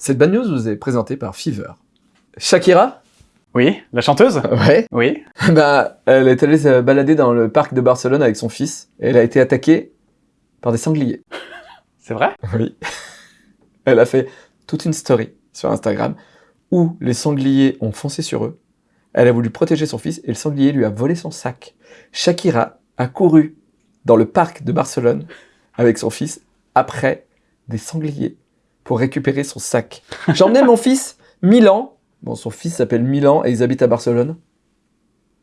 Cette bad news vous est présentée par Fever. Shakira? Oui, la chanteuse? Ouais. Oui. bah, elle est allée se balader dans le parc de Barcelone avec son fils. Et elle a été attaquée par des sangliers. C'est vrai? Oui. Elle a fait toute une story sur Instagram où les sangliers ont foncé sur eux. Elle a voulu protéger son fils et le sanglier lui a volé son sac. Shakira a couru dans le parc de Barcelone avec son fils après des sangliers pour récupérer son sac. J'ai emmené mon fils, Milan. Bon, son fils s'appelle Milan et ils habitent à Barcelone.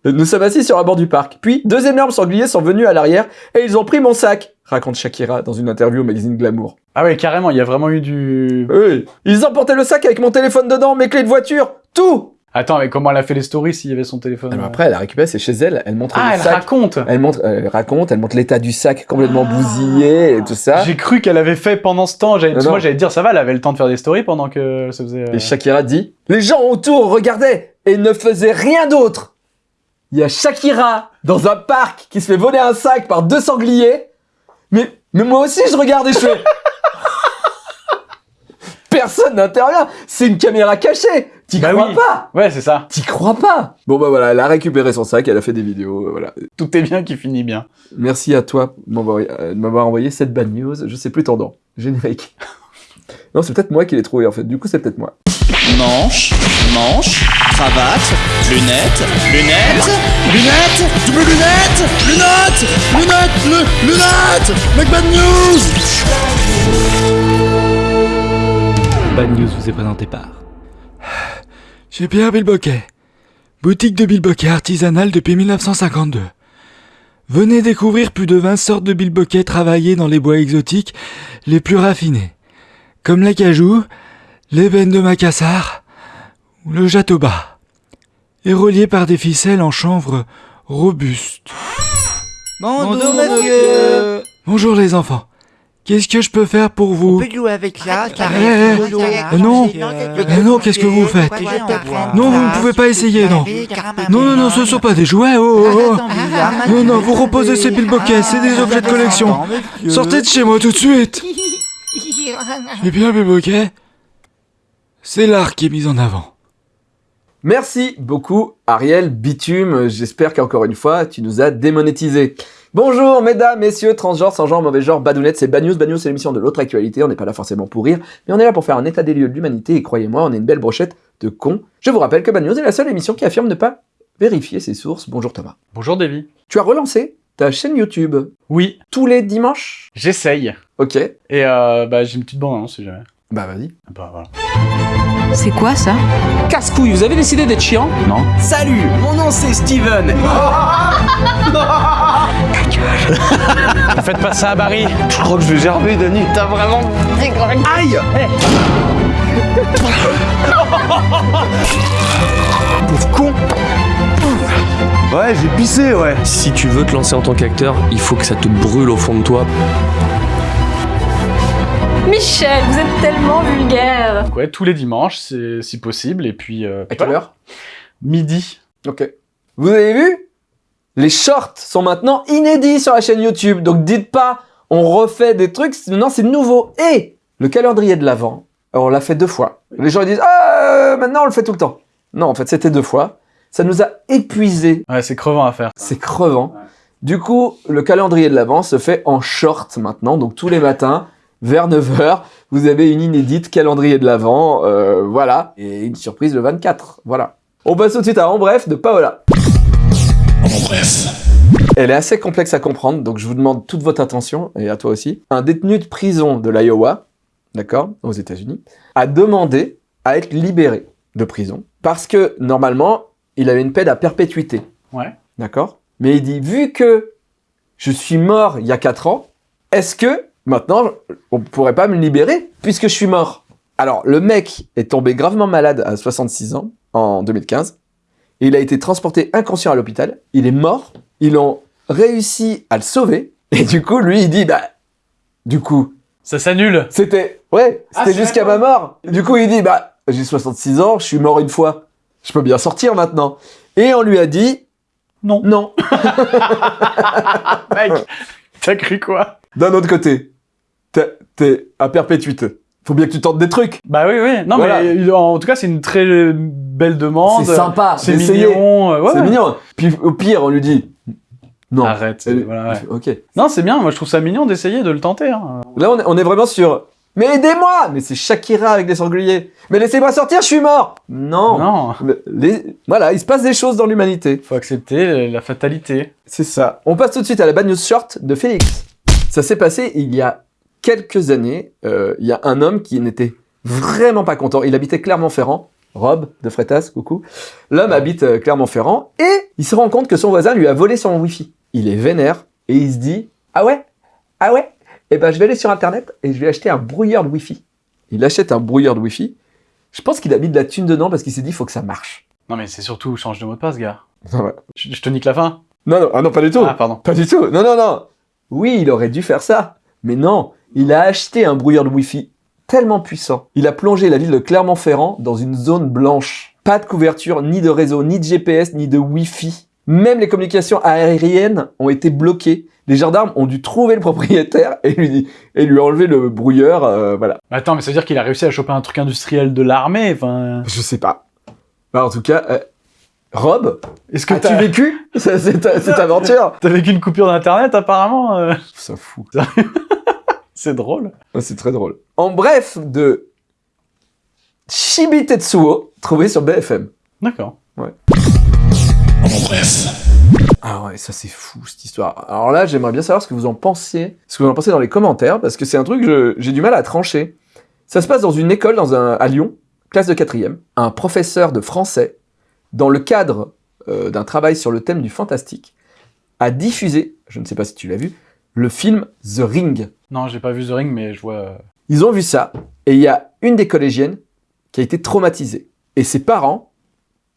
Nous sommes assis sur un bord du parc. Puis, deux énormes sangliers sont venus à l'arrière et ils ont pris mon sac, raconte Shakira dans une interview au magazine Glamour. Ah ouais, carrément, il y a vraiment eu du... Oui. Ils emportaient le sac avec mon téléphone dedans, mes clés de voiture, tout Attends, mais comment elle a fait les stories s'il y avait son téléphone Alors euh Après, elle a récupéré, c'est chez elle, elle montre Ah, le elle sac. raconte Elle montre, elle raconte, elle montre l'état du sac complètement Ah. bousillé et tout ça. J'ai cru qu'elle avait fait pendant ce temps. Moi, j'allais dire, ça va, elle avait le temps de faire des stories pendant que ça faisait... euh, Et Shakira dit Les gens autour regardaient et ne faisaient rien d'autre. Il y a Shakira dans un parc qui se fait voler un sac par deux sangliers. Mais, mais moi aussi je regarde et je fais Personne n'intervient. C'est une caméra cachée. T'y Bah crois oui. pas Ouais, c'est ça. T'y crois pas Bon bah voilà, elle a récupéré son sac, elle a fait des vidéos, euh, voilà. Tout est bien qui finit bien. Merci à toi de m'avoir euh, m'avoir envoyé cette bad news. Je sais plus ton nom. Générique. Non, c'est peut-être moi qui l'ai trouvé en fait. Du coup, c'est peut-être moi. Manche, manche, cravate, lunettes, lunettes, lunettes, double lunettes, lunettes, lunettes, lu- lunettes, Make Bad News Bad News vous est présenté par. Chez Pierre Bilboquet. Boutique de bilboquet artisanale depuis 1952. Venez découvrir plus de 20 sortes de bilboquets travaillés dans les bois exotiques les plus raffinés. Comme l'acajou, l'ébène de Macassar ou le jatoba. Et reliés par des ficelles en chanvre robustes. Bonjour, monsieur. Bonjour les enfants. Qu'est-ce que je peux faire pour vous On peut jouer avec ça, ça Eh, eh, eh, non. Euh, Eh non, qu'est-ce que vous faites Non, vous ne pouvez pas essayer, non. Non, non, non, ce sont pas des jouets, oh, oh, oh. Non, non, vous reposez ces bilboquets, c'est des objets de collection. Sortez de chez moi tout de suite Eh bien, bilboquet, c'est l'art qui est mis en avant. Merci beaucoup, Ariel Bitume. J'espère qu'encore une fois, tu nous as démonétisé. Bonjour, mesdames, messieurs, transgenres, sans genre, mauvais genre, badounettes, c'est Bad News. Bad News, c'est l'émission de l'autre actualité. On n'est pas là forcément pour rire, mais on est là pour faire un état des lieux de l'humanité. Et croyez-moi, on est une belle brochette de cons. Je vous rappelle que Bad News est la seule émission qui affirme ne pas vérifier ses sources. Bonjour Thomas. Bonjour, Davy. Tu as relancé ta chaîne YouTube Oui, tous les dimanches? J'essaye. Ok. Et euh, bah, j'ai une petite bande, hein, si jamais. Bah vas-y. Bah, voilà. C'est quoi ça? Casse-couille, vous avez décidé d'être chiant? Non. Salut, mon nom c'est Steven. Faites pas ça à Barry. Je crois que je vais gerber, Dani. T'as vraiment... Aïe Pauvre con Ouais, j'ai pissé, ouais. Si tu veux te lancer en tant qu'acteur, il faut que ça te brûle au fond de toi. Michel, vous êtes tellement vulgaire Donc ouais, tous les dimanches, si possible. Et puis... euh, À quelle voilà. heure? Midi. Ok. Vous avez vu? Les shorts sont maintenant inédits sur la chaîne YouTube. Donc dites pas, on refait des trucs. Non, c'est nouveau. Et le calendrier de l'Avent, on l'a fait deux fois. Les gens ils disent, ah, euh, maintenant on le fait tout le temps. Non, en fait, c'était deux fois. Ça nous a épuisé. Ouais, c'est crevant à faire. C'est crevant. Du coup, le calendrier de l'Avent se fait en short maintenant. Donc tous les matins, vers 9h, vous avez une inédite calendrier de l'Avent. euh, voilà. Et une surprise le 24. Voilà. On passe tout de suite à En Bref de Paola. Elle est assez complexe à comprendre, donc je vous demande toute votre attention, et à toi aussi. Un détenu de prison de l'Iowa, d'accord, aux États-Unis, a demandé à être libéré de prison parce que normalement, il avait une peine à perpétuité, Ouais. d'accord? Mais il dit, vu que je suis mort il y a 4 ans, est-ce que maintenant on pourrait pas me libérer puisque je suis mort Alors, le mec est tombé gravement malade à 66 ans en 2015. Et il a été transporté inconscient à l'hôpital. Il est mort. Ils ont réussi à le sauver. Et du coup, lui, il dit, bah, du coup, Ça s'annule. c'était, ouais, Ah, c'était jusqu'à ma mort. Du coup, il dit, bah, j'ai 66 ans, je suis mort une fois. Je peux bien sortir maintenant. Et on lui a dit, Non. non. Mec, t'as cru quoi? D'un autre côté, t'es- à perpétuité. Faut bien que tu tentes des trucs. Bah oui, oui. Non, Voilà. mais il- en tout cas, c'est une très belle demande. C'est sympa C'est d'essayer. mignon. euh, ouais, C'est ouais. mignon. Puis au pire, on lui dit non. Arrête. Elle- voilà, il ouais. fait, Ok. Non, c'est bien. Moi, je trouve ça mignon d'essayer de le tenter. hein. Là, on est, on est vraiment sur. Mais aidez-moi Mais c'est Shakira avec des sangliers. Mais laissez-moi sortir, je suis mort Non. Non. Les- Voilà, il se passe des choses dans l'humanité. Faut accepter la fatalité. C'est ça. On passe tout de suite à la bad news short de Félix. Ça s'est passé il y a quelques années. Euh, il y a un homme qui n'était vraiment pas content. Il habitait Clermont-Ferrand. Rob de Frétas, coucou. L'homme habite euh, Clermont-Ferrand et il se rend compte que son voisin lui a volé son wifi. Il est vénère et il se dit Ah ouais? Ah ouais? Eh ben je vais aller sur internet et je vais acheter un brouilleur de wifi. Il achète un brouilleur de wifi. Je pense qu'il a mis de la thune dedans parce qu'il s'est dit Faut que ça marche. Non, mais c'est surtout change de mot de passe, gars. Ouais. Je, je te nique la fin. Non, non, ah non, pas du tout. Ah, pardon. Pas du tout. Non, non, non. Oui, il aurait dû faire ça. Mais non, il a acheté un brouilleur de Wi-Fi tellement puissant. Il a plongé la ville de Clermont-Ferrand dans une zone blanche. Pas de couverture, ni de réseau, ni de GPS, ni de Wi-Fi. Même les communications aériennes ont été bloquées. Les gendarmes ont dû trouver le propriétaire et lui, et lui enlever le brouilleur. euh, voilà. Attends, mais ça veut dire qu'il a réussi à choper un truc industriel de l'armée. Enfin, Je sais pas. Bah, en tout cas, euh, Rob, est-ce que as-tu vécu? Cette aventure t'as vécu une coupure d'internet apparemment euh Ça fout. C'est drôle. Ouais, C'est très drôle. En bref, de Shibi Tetsuo, trouvé sur BFM. D'accord. Ah ouais, ça c'est fou cette histoire. Alors là, j'aimerais bien savoir ce que vous en pensez, ce que vous en pensez dans les commentaires, parce que c'est un truc que j'ai du mal à trancher. Ça se passe dans une école dans un, à Lyon, classe de quatrième. Un professeur de français, dans le cadre euh, d'un travail sur le thème du fantastique, a diffusé, je ne sais pas si tu l'as vu, le film The Ring. Non, j'ai pas vu The Ring, mais je vois. euh, Ils ont vu ça, et il y a une des collégiennes qui a été traumatisée. Et ses parents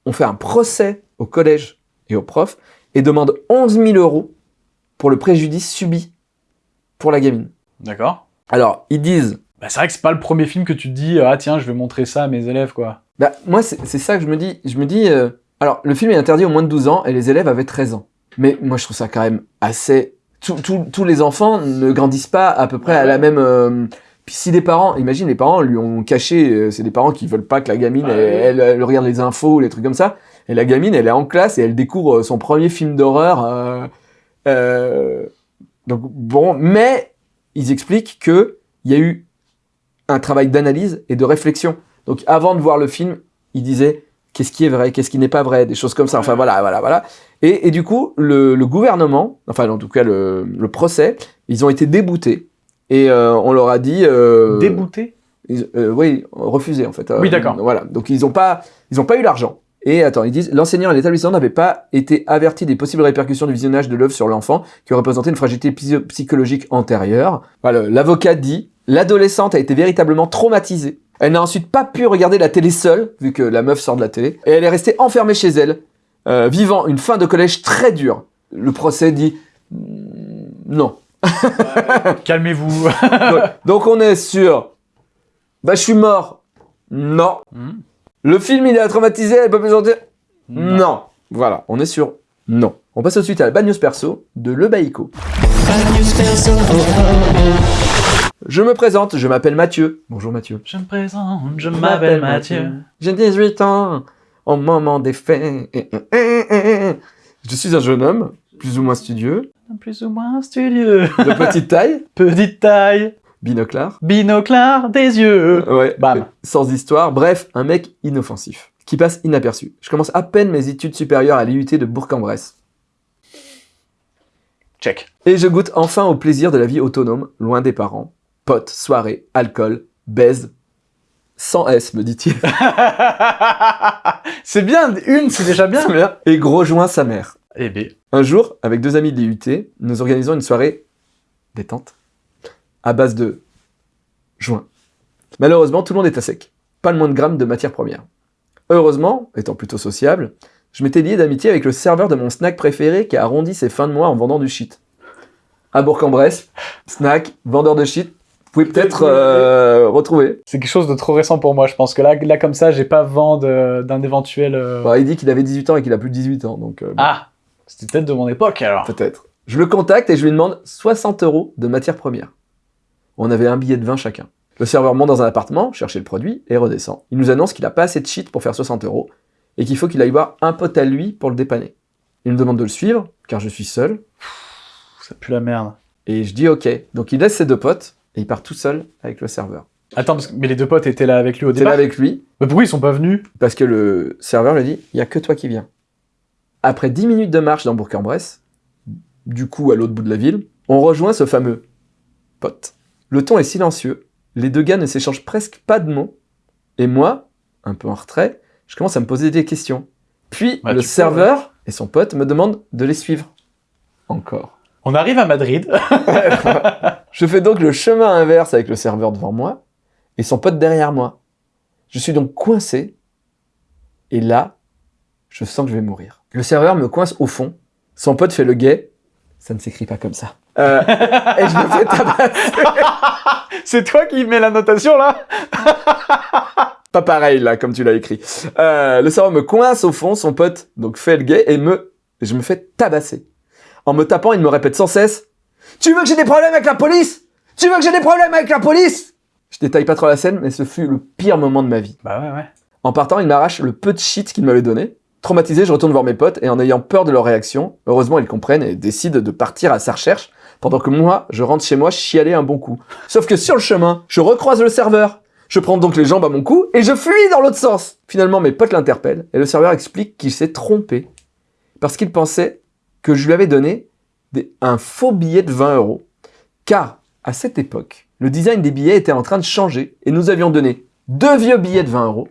ont fait un procès au collège et aux profs et demandent 11 000 euros pour le préjudice subi pour la gamine. D'accord. Alors, ils disent, Bah, c'est vrai que c'est pas le premier film que tu te dis, ah tiens, je vais montrer ça à mes élèves, quoi. bah, moi, c'est ça que je me dis. Je me dis, euh, alors, le film est interdit au moins de 12 ans et les élèves avaient 13 ans. Mais moi, je trouve ça quand même assez... Tous- les enfants ne grandissent pas à peu près à la même... euh, si des parents, imagine les parents lui ont caché, euh, c'est des parents qui veulent pas que la gamine, Ouais. elle, elle- elle regarde les infos, les trucs comme ça, et la gamine, elle est en classe et elle découvre euh, son premier film d'horreur. euh, donc bon, mais ils expliquent que il y a eu un travail d'analyse et de réflexion. Donc avant de voir le film, ils disaient qu'est-ce qui est vrai, qu'est-ce qui n'est pas vrai, des choses comme ça. Enfin voilà, voilà, voilà. Et, et du coup, le, le gouvernement, enfin en tout cas le, le procès, ils ont été déboutés. Et euh, on leur a dit... euh, Débouté ils- euh, oui, refusé en fait. Euh, Oui, d'accord. Voilà, donc ils n'ont pas, ils ont pas eu l'argent. Et attends, ils disent l'enseignant et l'établissement n'avaient pas été avertis des possibles répercussions du visionnage de l'œuvre sur l'enfant, qui représentait une fragilité psy- psychologique antérieure. Voilà, l'avocat dit l'adolescente a été véritablement traumatisée. Elle n'a ensuite pas pu regarder la télé seule, vu que la meuf sort de la télé, et elle est restée enfermée chez elle, euh, vivant une fin de collège très dure. Le procès dit mm, non. Calmez-vous. donc, donc on est sur bah je suis mort. Non. Hmm. Le film il est traumatisé, elle peut plus sortir. Non. Voilà, on est sur non. On passe tout de suite à la bad news perso de Le Baïko. Je me présente, je m'appelle Mathieu. Bonjour Mathieu. Je me présente, je m'appelle Mathieu. J'ai 18 ans, au moment des faits. Je suis un jeune homme, plus ou moins studieux, Plus ou moins studieux. de petite taille, Petite taille, binoclard. binoclard des yeux. Ouais. Bam. Sans histoire, bref, un mec inoffensif, qui passe inaperçu. Je commence à peine mes études supérieures à l'IUT de Bourg-en-Bresse. Check. Et je goûte enfin au plaisir de la vie autonome, loin des parents. Potes, soirées, alcool, baise. Sans S, me dit-il. c'est bien, une, c'est déjà bien. Et gros joint sa mère. Eh bien, Un jour, avec deux amis de l'IUT, nous organisons une soirée détente à base de joint. Malheureusement, tout le monde est à sec. Pas le moins de grammes de matière première. Heureusement, étant plutôt sociable, je m'étais lié d'amitié avec le serveur de mon snack préféré qui a arrondi ses fins de mois en vendant du shit. À Bourg-en-Bresse, snack, vendeur de shit, pouvez peut-être euh, retrouver. c'est quelque chose de trop récent pour moi. Je pense que là, là comme ça, j'ai pas vent d'un éventuel. euh, Bon, il dit qu'il avait 18 ans et qu'il a plus de 18 ans, donc euh, bon, Ah, c'était peut-être de mon époque alors. peut-être. Je le contacte et je lui demande 60 euros de matière première. On avait un billet de 20 chacun. Le serveur monte dans un appartement, chercher le produit, et redescend. Il nous annonce qu'il n'a pas assez de shit pour faire 60 euros, et qu'il faut qu'il aille voir un pote à lui pour le dépanner. Il me demande de le suivre, car je suis seul, Ça pue la merde. et je dis ok. Donc il laisse ses deux potes, et il part tout seul avec le serveur. Attends, parce que- mais les deux potes étaient là avec lui au C'est là départ. avec lui, Mais pourquoi ils sont pas venus? Parce que le serveur lui dit, il y a que toi qui viens. Après 10 minutes de marche dans Bourg-en-Bresse, du coup à l'autre bout de la ville, on rejoint ce fameux pote. Le ton est silencieux, les deux gars ne s'échangent presque pas de mots, et moi, un peu en retrait, je commence à me poser des questions. Puis Ouais, le peux, serveur et son pote me demandent de les suivre. Encore. On arrive à Madrid. Je fais donc le chemin inverse avec le serveur devant moi et son pote derrière moi. Je suis donc coincé et là, je sens que je vais mourir. Le serveur me coince au fond, son pote fait le guet, ça ne s'écrit pas comme ça. Euh, et je me fais tabasser. C'est toi qui mets la notation là? Pas pareil là, comme tu l'as écrit. Euh, le serveur me coince au fond, son pote donc fait le guet et me, je me fais tabasser. En me tapant, il me répète sans cesse Tu veux que j'ai des problèmes avec la police? Tu veux que j'ai des problèmes avec la police? Je détaille pas trop la scène, mais ce fut le pire moment de ma vie. Bah ouais, ouais. En partant, il m'arrache le peu de shit qu'il m'avait donné. Traumatisé, je retourne voir mes potes et en ayant peur de leur réaction, heureusement ils comprennent et décident de partir à sa recherche, pendant que moi, je rentre chez moi chialer un bon coup. Sauf que sur le chemin, je recroise le serveur. Je prends donc les jambes à mon cou et je fuis dans l'autre sens. Finalement, mes potes l'interpellent et le serveur explique qu'il s'est trompé parce qu'il pensait que je lui avais donné un faux billet de 20 euros. Car, à cette époque, le design des billets était en train de changer et nous avions donné deux vieux billets de 20 euros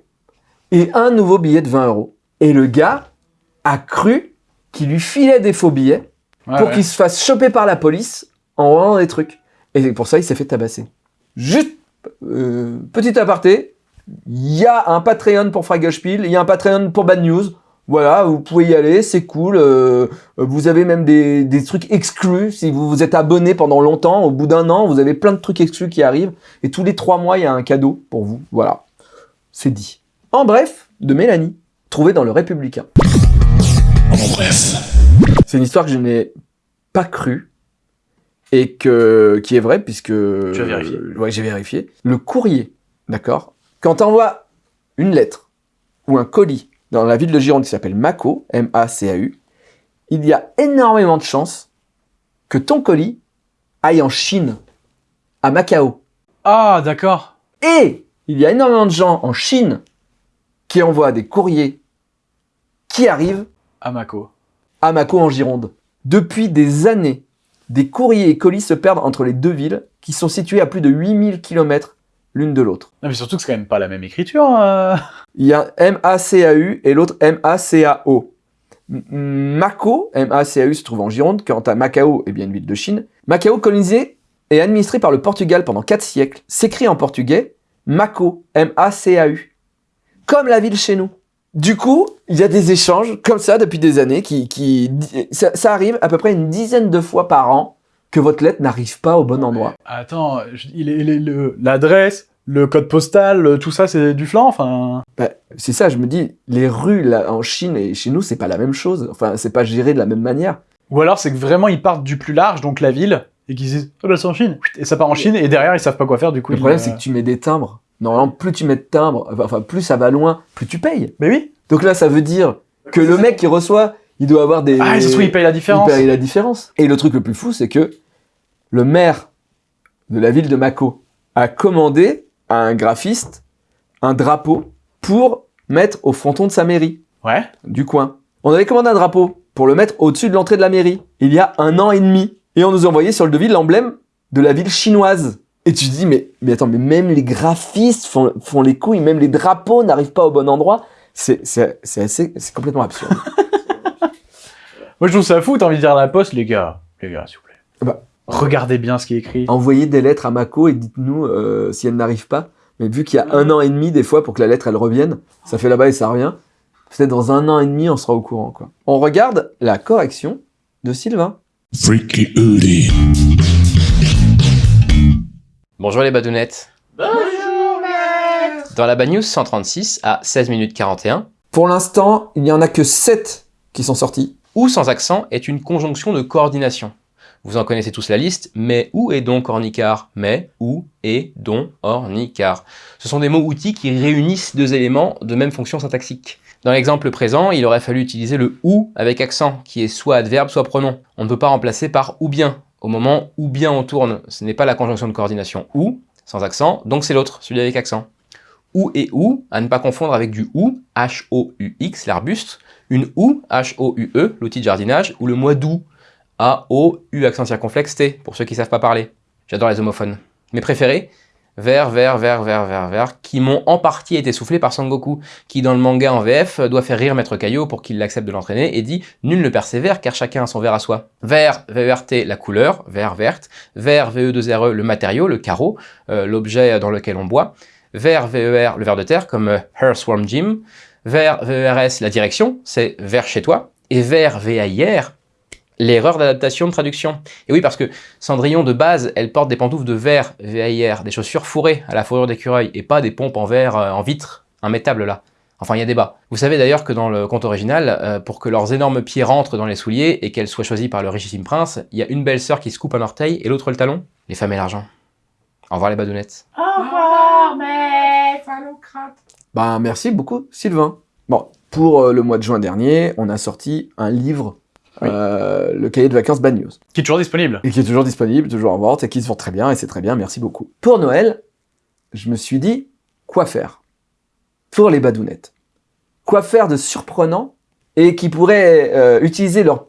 et un nouveau billet de 20 euros. Et le gars a cru qu'il lui filait des faux billets Ouais, pour ouais. qu'il se fasse choper par la police en vendant des trucs. Et pour ça il s'est fait tabasser. Juste, euh, petit aparté, il y a un Patreon pour Fragelspiel, il y a un Patreon pour Bad News. Voilà, vous pouvez y aller, c'est cool. euh, vous avez même des, des trucs exclus. Si vous vous êtes abonné pendant longtemps, au bout d'un an, vous avez plein de trucs exclus qui arrivent. Et tous les trois mois, il y a un cadeau pour vous. Voilà, c'est dit. En bref, de Mélanie, trouvée dans le Républicain. C'est une histoire que je n'ai pas crue et que, qui est vraie puisque... Tu as vérifié. euh, ouais, j'ai vérifié. Le courrier, d'accord Quand tu envoies une lettre ou un colis dans la ville de Gironde qui s'appelle Mako, M-A-C-A-U, il y a énormément de chances que ton colis aille en Chine, à Macao. Ah, d'accord. Et il y a énormément de gens en Chine qui envoient des courriers qui arrivent À Mako. à Mako en Gironde. Depuis des années, des courriers et colis se perdent entre les deux villes qui sont situées à plus de 8000 km l'une de l'autre. Non, mais surtout que c'est quand même pas la même écriture. euh. Il y a M-A-C-A-U et l'autre M-A-C-A-O. Mako, M-A-C-A-U, se trouve en Gironde, quant à Macao, eh bien une ville de Chine. Macao, colonisé et administré par le Portugal pendant 4 siècles, s'écrit en portugais Mako, M-A-C-A-U. Comme la ville chez nous. Du coup, il y a des échanges comme ça depuis des années qui, qui ça, ça arrive à peu près une dizaine de fois par an que votre lettre n'arrive pas au bon endroit. Attends, le- l'adresse, le code postal, tout ça, c'est du flan. Enfin, Bah, c'est ça, je me dis, les rues là, en Chine et chez nous, c'est pas la même chose. Enfin, c'est pas géré de la même manière. ou alors c'est que vraiment ils partent du plus large, donc la ville, et qu'ils disent, oh bah c'est en Chine, et ça part en Chine, et derrière ils savent pas quoi faire, du coup. Le problème, euh, c'est que tu mets des timbres. Normalement, plus tu mets de timbres, enfin, plus ça va loin, plus tu payes. Mais oui. Donc là, ça veut dire que le mec qui reçoit, il doit avoir des. Ah, se trouve, il paye la différence. Il paye la différence. Et le truc le plus fou, c'est que le maire de la ville de Mako a commandé à un graphiste un drapeau pour mettre au fronton de sa mairie, Ouais. du coin. On avait commandé un drapeau pour le mettre au-dessus de l'entrée de la mairie, il y a un an et demi. Et on nous a envoyé sur le devis l'emblème de la ville chinoise. Et tu te dis, mais, mais attends, mais même les graphistes font, font les couilles, même les drapeaux n'arrivent pas au bon endroit. C'est complètement absurde. Moi je trouve ça fou, t'as envie de dire à la poste, les gars, les gars, s'il vous plaît. Bah. Regardez bien ce qui est écrit. Envoyez des lettres à Mako et dites-nous euh, si elles n'arrivent pas. Mais vu qu'il y a un an et demi, des fois, pour que la lettre, elle revienne, ça fait là-bas et ça revient. Peut-être dans un an et demi, on sera au courant, quoi. On regarde la correction de Sylvain. Freaky Oodie. Bonjour les badounettes. Bonjour Dans la Bad News 136 à 16 minutes 41, Pour l'instant, il n'y en a que 7 sont sortis. ou sans accent est une conjonction de coordination. Vous en connaissez tous la liste. Mais, où et donc, ornicar? Mais, où et donc, ornicar? Ce sont des mots outils qui réunissent deux éléments de même fonction syntaxique. Dans l'exemple présent, il aurait fallu utiliser le ou avec accent, qui est soit adverbe, soit pronom. On ne peut pas remplacer par ou bien. Au moment où bien on tourne, ce n'est pas la conjonction de coordination ou, sans accent, donc c'est l'autre, celui avec accent. Ou et ou, à ne pas confondre avec du ou, H-O-U-X, l'arbuste, une ou, H-O-U-E, l'outil de jardinage, ou le mot doux, A-O-U accent circonflexe T, pour ceux qui savent pas parler. J'adore les homophones. Mes préférés Vers, vers, vers, vers, vers, vers, qui m'ont en partie été soufflés par Sangoku, qui dans le manga en VF doit faire rire Maître Kaio pour qu'il l'accepte de l'entraîner et dit « Nul ne persévère car chacun a son verre à soi ». Vert, VERT, la couleur, vert, verte. Vert, VE2RE, le matériau, le carreau, euh, l'objet dans lequel on boit. Vert, VER, le ver de terre, comme euh, Swarm Gym. Vert, VERS, la direction, c'est vers chez toi. Et vert, VAIR, l'erreur d'adaptation de traduction. Et oui, parce que Cendrillon, de base, elle porte des pantoufles de verre, VAIR, des chaussures fourrées à la fourrure d'écureuil, et pas des pompes en verre, euh, en vitre, immétable là. Enfin, il y a débat. Vous savez d'ailleurs que dans le conte original, euh, pour que leurs énormes pieds rentrent dans les souliers et qu'elles soient choisies par le richissime prince, il y a une belle sœur qui se coupe un orteil et l'autre le talon. Les femmes et l'argent. Au revoir les badounettes. Au revoir. Ben, merci beaucoup, Sylvain. Bon, pour euh, le mois de juin dernier, on a sorti un livre, euh, le cahier de vacances Bad News. Qui est toujours disponible. Et qui est toujours disponible, toujours en vente, et qui se vend très bien, et c'est très bien, merci beaucoup. Pour Noël, je me suis dit, quoi faire Pour les badounettes? Quoi faire de surprenant, et qui pourrait euh, utiliser leur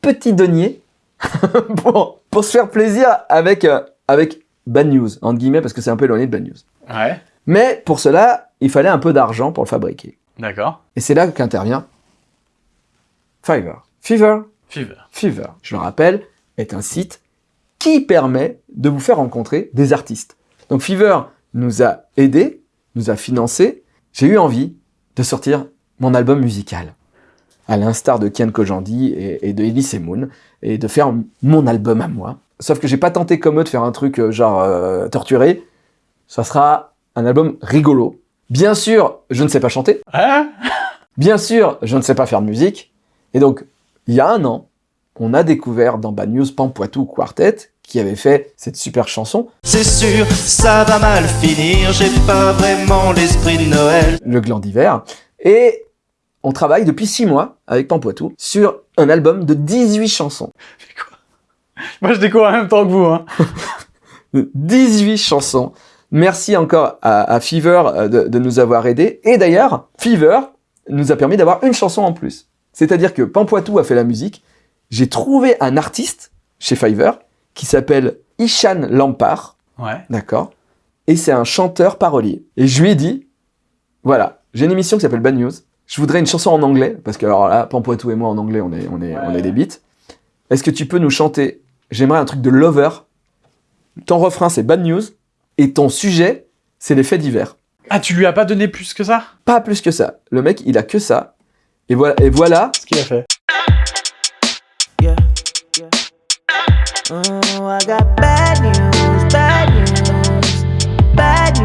petit denier pour, pour se faire plaisir avec, euh, avec Bad News, entre guillemets, parce que c'est un peu éloigné de Bad News. Ouais. Mais pour cela, il fallait un peu d'argent pour le fabriquer. D'accord. Et c'est là qu'intervient Fiverr. Fiverr, Fever. Fiverr, je le rappelle, est un site qui permet de vous faire rencontrer des artistes. Donc Fiverr nous a aidés, nous a financés. J'ai eu envie de sortir mon album musical, à l'instar de Kian Kojandi et, et de Elise Moon, et de faire mon album à moi. Sauf que j'ai pas tenté comme eux de faire un truc euh, genre euh, torturé. Ça sera un album rigolo. Bien sûr, je ne sais pas chanter. Hein Bien sûr, je ne sais pas faire de musique. Et donc, il y a un an, on a découvert dans Bad News Pampoitou Quartet qui avait fait cette super chanson, C'est sûr, ça va mal finir, j'ai pas vraiment l'esprit de Noël. Le Gland d'hiver. Et on travaille depuis six mois avec Pampoitou sur un album de 18 chansons. Moi, je découvre en même temps que vous. Hein. 18 chansons. Merci encore à, à Fever euh, de, de nous avoir aidés. Et d'ailleurs, Fever nous a permis d'avoir une chanson en plus. C'est-à-dire que Pampoitou a fait la musique. J'ai trouvé un artiste chez Fiverr qui s'appelle Ishan Lampard. Ouais. D'accord Et c'est un chanteur parolier. Et je lui ai dit, voilà, j'ai une émission qui s'appelle Bad News. Je voudrais une chanson en anglais, parce que alors là, Pampoitou et moi en anglais, on est, on est, on est des bites. Est-ce que tu peux nous chanter J'aimerais un truc de lover. Ton refrain, c'est Bad News. Et ton sujet, c'est les faits divers. Ah, tu lui as pas donné plus que ça? Pas plus que ça. Le mec, il a que ça. Et voilà, et voilà Ce qu'il a fait. Yeah, yeah. Oh, I got bad news, bad news, bad news,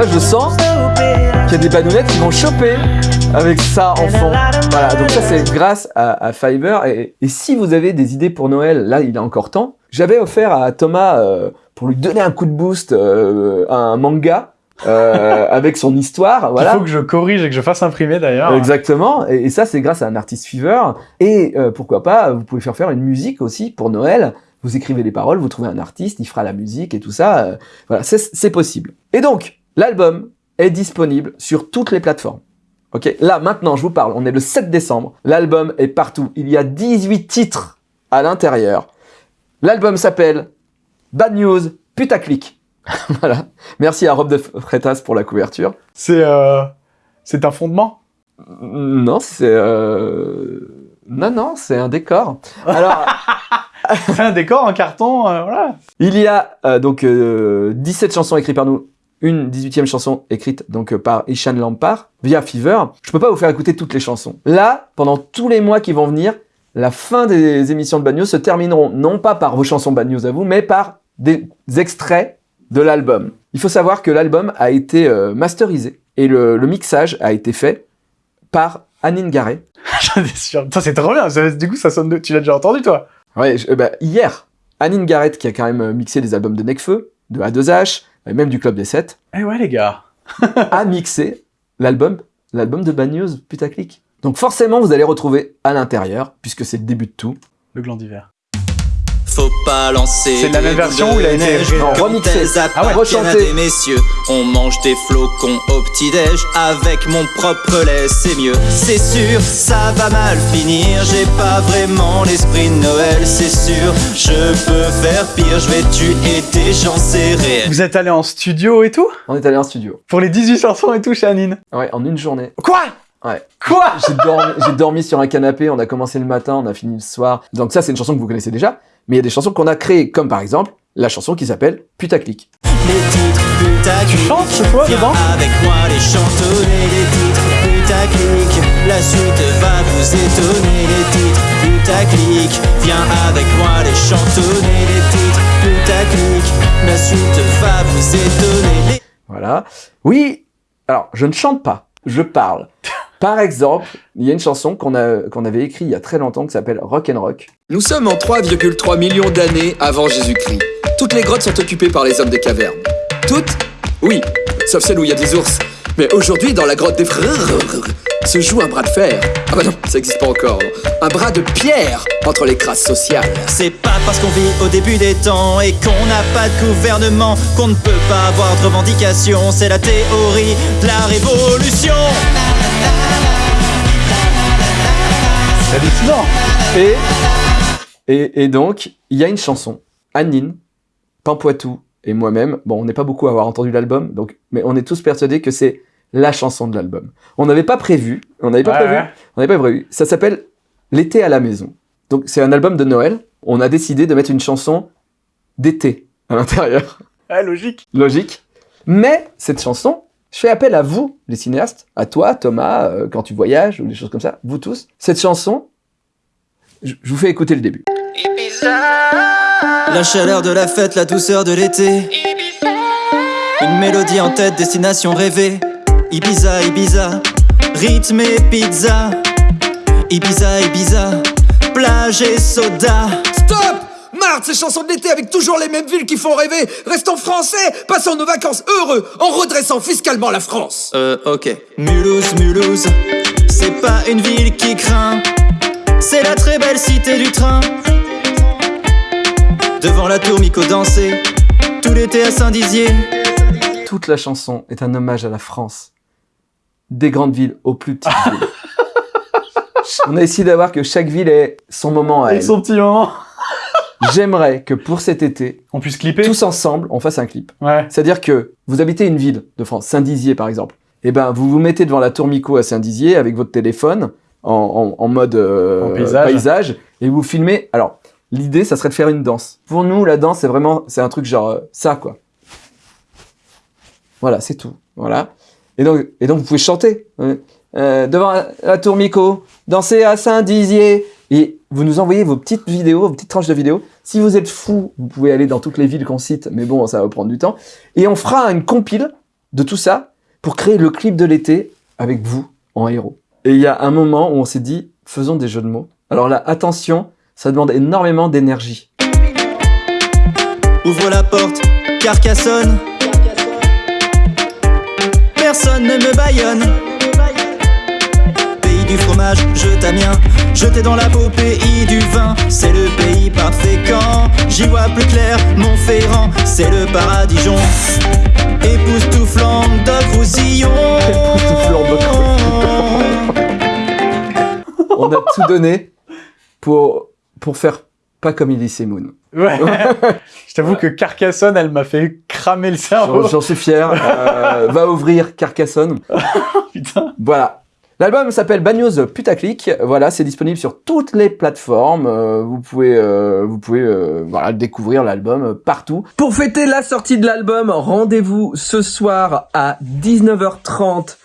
Moi, je sens qu'il y a des badounettes qui vont choper avec ça en fond. Voilà, donc ça c'est grâce à, à Fiverr. Et, et si vous avez des idées pour Noël, là il est encore temps. J'avais offert à Thomas, euh, pour lui donner un coup de boost, euh, un manga euh, avec son histoire. Voilà. Il faut que je corrige et que je fasse imprimer d'ailleurs. Exactement, et, et ça c'est grâce à un artiste Fever. Et euh, pourquoi pas, vous pouvez faire faire une musique aussi pour Noël. Vous écrivez les paroles, vous trouvez un artiste, il fera la musique et tout ça. euh, voilà, c'est possible. Et donc, l'album est disponible sur toutes les plateformes. Ok, là maintenant je vous parle, on est le 7 décembre, l'album est partout, il y a 18 titres à l'intérieur. L'album s'appelle Bad News Putaclic. voilà, merci à Rob de Freitas pour la couverture. C'est euh, c'est un fondement? Non, c'est... Euh... Non, non, c'est un décor. Alors, C'est un décor en carton, euh, voilà. il y a euh, donc euh, 17 chansons écrites par nous, une 18e chanson écrite donc euh, par Ishan Lampard via Fever. Je peux pas vous faire écouter toutes les chansons. Là, pendant tous les mois qui vont venir, la fin des émissions de Bad News se termineront non pas par vos chansons Bad News à vous, mais par des extraits de l'album. Il faut savoir que l'album a été euh, masterisé et le, le mixage a été fait par Anine Garret. J'en suis sûr. C'est trop bien. Ça- du coup, ça sonne de... Tu l'as déjà entendu, toi? Ouais, je- euh, bah, hier, Anine Garrett, qui a quand même mixé des albums de Necfeu, de A2H, et même du Club des 7, Eh ouais, les gars. a mixé l'album, l'album de Bad News, putaclic. Donc forcément, vous allez retrouver à l'intérieur, puisque c'est le début de tout. Le gland d'hiver. Faut pas lancer C'est la même version où il a été remixé. Ah ouais, rechanté. messieurs. On mange des flocons au petit-déj avec mon propre lait, c'est mieux. C'est sûr, ça va mal finir. J'ai pas vraiment l'esprit de Noël, c'est sûr. Je peux faire pire, je vais tuer des gens, c'est réel. Vous êtes allé en studio et tout On est allé en studio. Pour les 18 chansons et tout chez Anine Ouais, en une journée. Quoi? Ouais. Quoi J'ai dormi, j'ai dormi sur un canapé, on a commencé le matin, on a fini le soir. Donc ça, c'est une chanson que vous connaissez déjà. Mais il y a des chansons qu'on a créées, comme par exemple la chanson qui s'appelle Putaclic. Les titres putaclic. Tu chantes, toi, Viens dedans avec moi les chantonner les titres putaclic. La suite va vous étonner les titres putaclic. Viens avec moi les chantonner les titres putaclic. La suite va vous étonner les Voilà. Oui, alors, je ne chante pas, je parle. Par exemple, il y a une chanson qu'on avait écrite il y a très longtemps qui s'appelle Rock and Rock. Nous sommes en 3,3 millions d'années avant Jésus-Christ. Toutes les grottes sont occupées par les hommes des cavernes. Toutes? Oui, sauf celle où il y a des ours. Mais aujourd'hui, dans la grotte des frères, se joue un bras de fer. Ah bah non, ça n'existe pas encore. Un bras de pierre entre les classes sociales. C'est pas parce qu'on vit au début des temps et qu'on n'a pas de gouvernement qu'on ne peut pas avoir de revendications. C'est la théorie de la révolution. C'est hallucinant. Et, et, et donc, il y a une chanson, Anine, Pampoitou et moi-même. Bon, on n'est pas beaucoup à avoir entendu l'album, donc, mais on est tous persuadés que c'est la chanson de l'album. On n'avait pas prévu, on n'avait pas Ouais, prévu, ouais. on n'avait pas prévu. Ça s'appelle L'été à la maison. Donc, c'est un album de Noël. On a décidé de mettre une chanson d'été à l'intérieur. Ouais, logique. Logique. Mais cette chanson, je fais appel à vous, les cinéastes, à toi, Thomas, euh, quand tu voyages ou des choses comme ça, vous tous. Cette chanson, je je vous fais écouter le début. La chaleur de la fête, la douceur de l'été. Une mélodie en tête, destination rêvée. Ibiza, Ibiza, rythme et pizza. Ibiza, Ibiza, plage et soda. Stop Marre de ces chansons de l'été avec toujours les mêmes villes qui font rêver. Restons français, passons nos vacances heureux en redressant fiscalement la France. Euh, ok. Mulhouse, Mulhouse, c'est pas une ville qui craint. C'est la très belle cité du train. Devant la tour Mico danser, tout l'été à Saint-Dizier. Toute la chanson est un hommage à la France. Des grandes villes aux plus petites villes. On a essayé d'avoir que chaque ville ait son moment à Et elle. son petit moment. J'aimerais que pour cet été, On puisse clipper. tous ensemble, on fasse un clip. Ouais. C'est-à-dire que vous habitez une ville de France, Saint-Dizier par exemple. Et ben, vous vous mettez devant la tour Mico à Saint-Dizier avec votre téléphone en, en- en mode euh, En paysage. et vous filmez. Alors, l'idée, ça serait de faire une danse. Pour nous, la danse, c'est vraiment, c'est un truc genre euh, ça, quoi. Voilà, c'est tout. Voilà. Et donc, et donc, vous pouvez chanter euh, devant la tour Mico, danser à Saint-Dizier. Et vous nous envoyez vos petites vidéos, vos petites tranches de vidéos. Si vous êtes fou, vous pouvez aller dans toutes les villes qu'on cite, mais bon, ça va prendre du temps. Et on fera une compile de tout ça pour créer le clip de l'été avec vous en héros. Et il y a un moment où on s'est dit, faisons des jeux de mots. Alors là, attention, ça demande énormément d'énergie. Ouvre la porte, Carcassonne. Ne me baillonne. Pays du fromage, je t'amiens. Jeté dans la peau, pays du vin. C'est le pays parfait quand j'y vois plus clair. Montferrand, c'est le paradision. Époustouflant de Roussillon. On a tout donné pour, pour faire pas comme Elise Moon. Ouais. Je t'avoue que Carcassonne, elle m'a fait cramer le cerveau. J'en suis fier. Euh, va ouvrir Carcassonne. Putain. Voilà. L'album s'appelle Bad News Putaclic. Voilà, c'est disponible sur toutes les plateformes. Euh, vous pouvez, euh, vous pouvez, euh, voilà, découvrir l'album euh, partout. Pour fêter la sortie de l'album, rendez-vous ce soir à 19h30.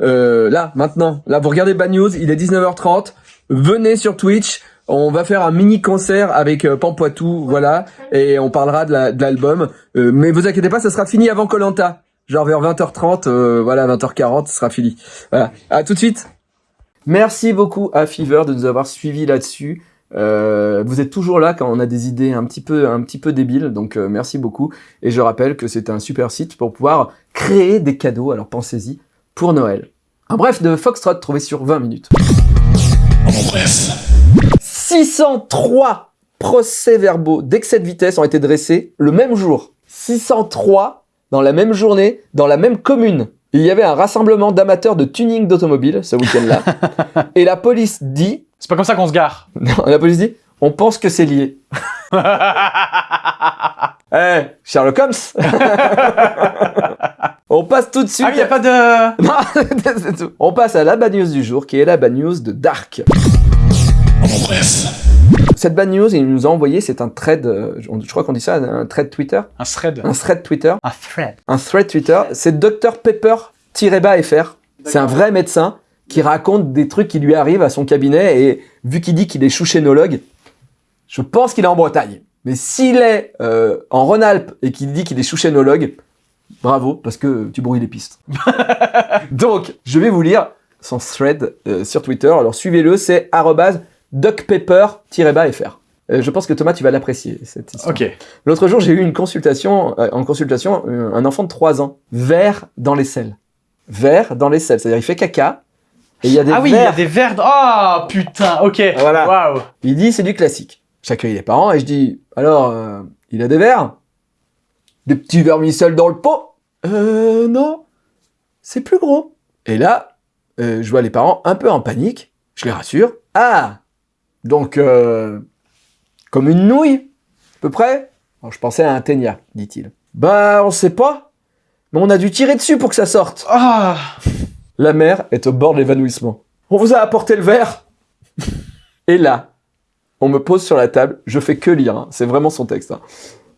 Euh, là, maintenant, là, vous regardez Bad News, il est 19h30. Venez sur Twitch. On va faire un mini concert avec euh, Pampoitou, voilà, et on parlera de la- de l'album. Euh, mais vous inquiétez pas, ça sera fini avant Colanta. Genre vers 20h30, euh, voilà, 20h40, ce sera fini. Voilà. À tout de suite. Merci beaucoup à Fever de nous avoir suivis là-dessus. Euh, vous êtes toujours là quand on a des idées un petit peu, un petit peu débiles, donc euh, merci beaucoup. Et je rappelle que c'est un super site pour pouvoir créer des cadeaux, alors pensez-y, pour Noël. Un bref de Foxtrot trouvé sur 20 minutes. En bref. 603 procès-verbaux d'excès de vitesse ont été dressés le même jour. 603 dans la même journée, dans la même commune. Il y avait un rassemblement d'amateurs de tuning d'automobile ce week-end-là. Et la police dit... C'est pas comme ça qu'on se gare. Non, la police dit, on pense que c'est lié. Eh, Sherlock Holmes On passe tout de suite... Ah, il y a pas de... Non, c'est tout. On passe à la bad news du jour, qui est la bad news de Dark. Bref. Cette bad news, il nous a envoyé, c'est un thread, euh, je crois qu'on dit ça, un thread Twitter. Un thread. Un thread Twitter. Un thread. Un thread Twitter. C'est Dr Pepper-FR. C'est un vrai médecin qui raconte des trucs qui lui arrivent à son cabinet et vu qu'il dit qu'il est chouchénologue, je pense qu'il est en Bretagne. Mais s'il est euh, en Rhône-Alpes et qu'il dit qu'il est chouchénologue, bravo, parce que tu brouilles les pistes. Donc, je vais vous lire son thread euh, sur Twitter. Alors suivez-le, c'est arrobase duckpepper-fr. Euh, je pense que Thomas, tu vas l'apprécier, cette histoire. Ok. L'autre jour, j'ai eu une consultation, euh, en consultation, euh, un enfant de 3 ans, vert dans les selles. Vert dans les selles, c'est-à-dire il fait caca, et il y a des ah oui, il y a des verres... Ah, putain, ok. Voilà. Waouh. Il dit c'est du classique. J'accueille les parents et je dis alors euh, il a des verres? Des petits vermicelles dans le pot? Euh non, c'est plus gros. Et là, euh, je vois les parents un peu en panique. Je les rassure. Ah donc euh, comme une nouille à peu près. Alors, je pensais à un ténia, dit-il. Bah on sait pas, mais on a dû tirer dessus pour que ça sorte. Ah. La mère est au bord de l'évanouissement. On vous a apporté le verre Et là, on me pose sur la table, je fais que lire, hein, c'est vraiment son texte. hein.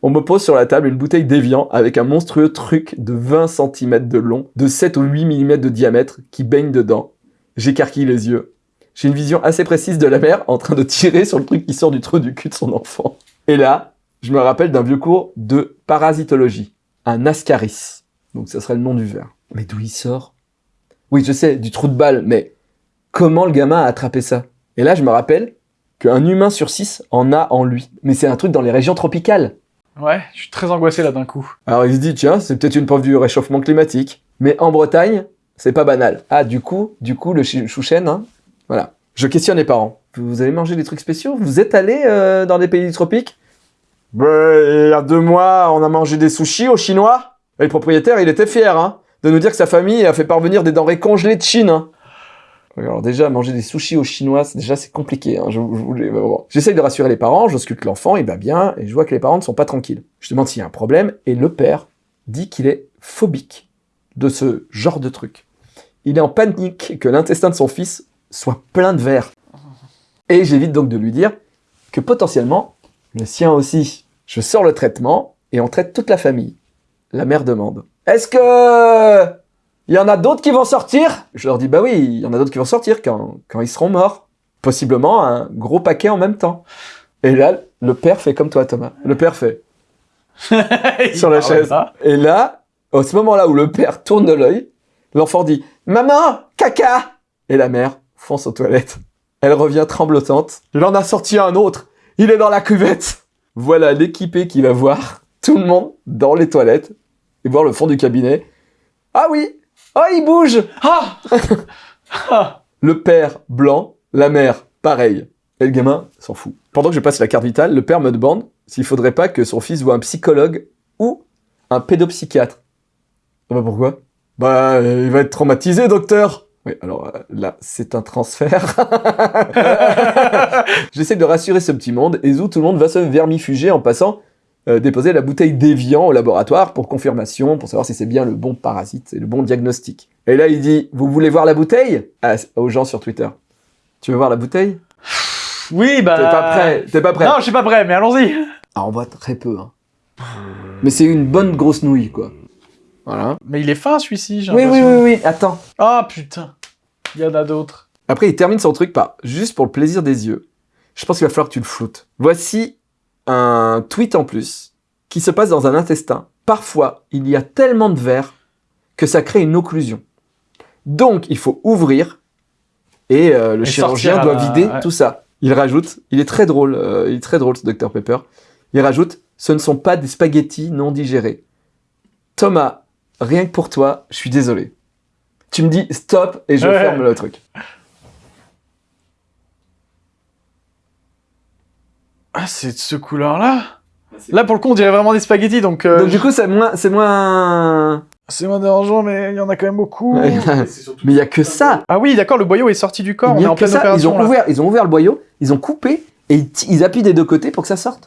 On me pose sur la table une bouteille d'évian avec un monstrueux truc de 20 cm de long, de 7 ou 8 mm de diamètre qui baigne dedans. J'écarquille les yeux. J'ai une vision assez précise de la mère en train de tirer sur le truc qui sort du trou du cul de son enfant. Et là, je me rappelle d'un vieux cours de parasitologie, un ascaris. Donc ça serait le nom du verre. Mais d'où il sort? Oui, je sais, du trou de balle, mais comment le gamin a attrapé ça? Et là, je me rappelle qu'un humain sur six en a en lui. Mais c'est un truc dans les régions tropicales. Ouais, je suis très angoissé là d'un coup. Alors il se dit, tiens, c'est peut-être une preuve du réchauffement climatique. Mais en Bretagne, c'est pas banal. Ah, du coup, du coup, le chouchen, hein, voilà. Je questionne les parents. Vous avez mangé des trucs spéciaux? Vous êtes allé euh, dans des pays du tropique Ben, il y a deux mois, on a mangé des sushis aux Chinois. Et le propriétaire, il était fier, hein, de nous dire que sa famille a fait parvenir des denrées congelées de Chine. hein. Alors déjà, manger des sushis aux Chinois, déjà c'est compliqué. Hein. Je, je voulais- bon. J'essaye de rassurer les parents, j'ausculte l'enfant, il va bien, et je vois que les parents ne sont pas tranquilles. Je demande s'il y a un problème, et le père dit qu'il est phobique de ce genre de truc. Il est en panique que l'intestin de son fils soit plein de verre. Et j'évite donc de lui dire que potentiellement, le sien aussi. Je sors le traitement, et on traite toute la famille. La mère demande Est-ce que il y en a d'autres qui vont sortir? Je leur dis bah oui, il y en a d'autres qui vont sortir quand, quand ils seront morts. Possiblement un gros paquet en même temps. Et là, le père fait comme toi, Thomas. Le père fait sur la chaise. Et là, au ce moment-là où le père tourne de l'œil, l'enfant dit Maman, caca Et la mère fonce aux toilettes. Elle revient tremblotante. Il en a sorti un autre. Il est dans la cuvette. Voilà l'équipé qui va voir tout le monde dans les toilettes et voir le fond du cabinet. Ah oui Oh, il bouge Ah Le père blanc, la mère pareil. Et le gamin s'en fout. Pendant que je passe la carte vitale, le père me demande s'il faudrait pas que son fils voit un psychologue ou un pédopsychiatre. Ah bah pourquoi? Bah, euh, il va être traumatisé, docteur Oui, alors euh, là, c'est un transfert. J'essaie de rassurer ce petit monde, et où tout le monde va se vermifuger en passant euh, déposer la bouteille d'évian au laboratoire pour confirmation, pour savoir si c'est bien le bon parasite et le bon diagnostic. Et là, il dit, vous voulez voir la bouteille? Ah, Aux gens sur Twitter. Tu veux voir la bouteille? Oui, bah... T'es pas prêt T'es pas prêt Non, je suis pas prêt, mais allons-y Ah, on voit très peu, hein. Mais c'est une bonne grosse nouille, quoi. Voilà. Mais il est fin, celui-ci, j'ai Oui, oui, oui, oui, attends. Ah, putain. Il y en a d'autres. Après, il termine son truc par, juste pour le plaisir des yeux, je pense qu'il va falloir que tu le floutes. Voici un tweet en plus qui se passe dans un intestin. Parfois, il y a tellement de verre que ça crée une occlusion. Donc, il faut ouvrir et euh, le Et chirurgien doit la- vider ouais. tout ça. Il rajoute, il est très drôle, euh, il est très drôle ce Dr Pepper. Il rajoute, ce ne sont pas des spaghettis non digérés. Thomas, rien que pour toi, je suis désolé. Tu me dis stop et je Ouais. ferme le truc. Ah, c'est de ce couleur-là Là, pour le coup, on dirait vraiment des spaghettis, donc... euh, Donc du coup, c'est moins, c'est moins. C'est moins dérangeant, mais il y en a quand même beaucoup. mais il y a que ça. Ah oui, d'accord, le boyau est sorti du corps, Il on y est a en que pleine ça. Ils ont là. ouvert, ils ont ouvert le boyau, ils ont coupé et ils, ils appuient des deux côtés pour que ça sorte.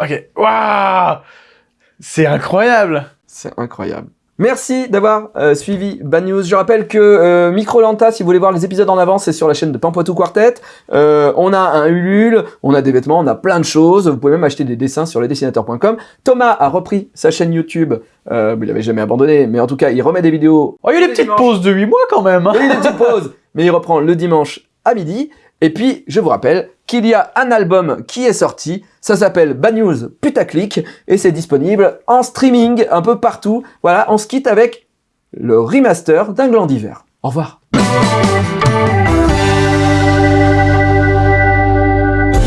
Ok, waouh C'est incroyable C'est incroyable. Merci d'avoir euh, suivi Bad News. Je rappelle que euh, Microlanta, si vous voulez voir les épisodes en avance, c'est sur la chaîne de Pampoitou Quartet. Euh, on a un Ulule, on a des vêtements, on a plein de choses. Vous pouvez même acheter des dessins sur lesdessinateurs.com. Thomas a repris sa chaîne YouTube. Euh, il avait jamais abandonné, mais en tout cas, il remet des vidéos. Oh, il y a eu des petites pauses de 8 mois quand même hein. Il y a des petites pauses, mais il reprend le dimanche à midi. Et puis, je vous rappelle qu'il y a un album qui est sorti. Ça s'appelle Bad News Putaclic et c'est disponible en streaming un peu partout. Voilà, on se quitte avec le remaster d'un gland d'hiver. Au revoir.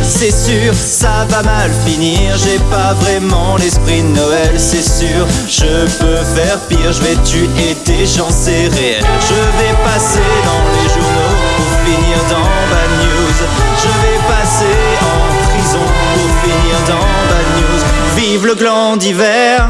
C'est sûr, ça va mal finir. J'ai pas vraiment l'esprit de Noël, c'est sûr. Je peux faire pire, je vais tuer des gens, c'est réel. Je vais passer dans les journaux pour finir dans Le gland d'hiver!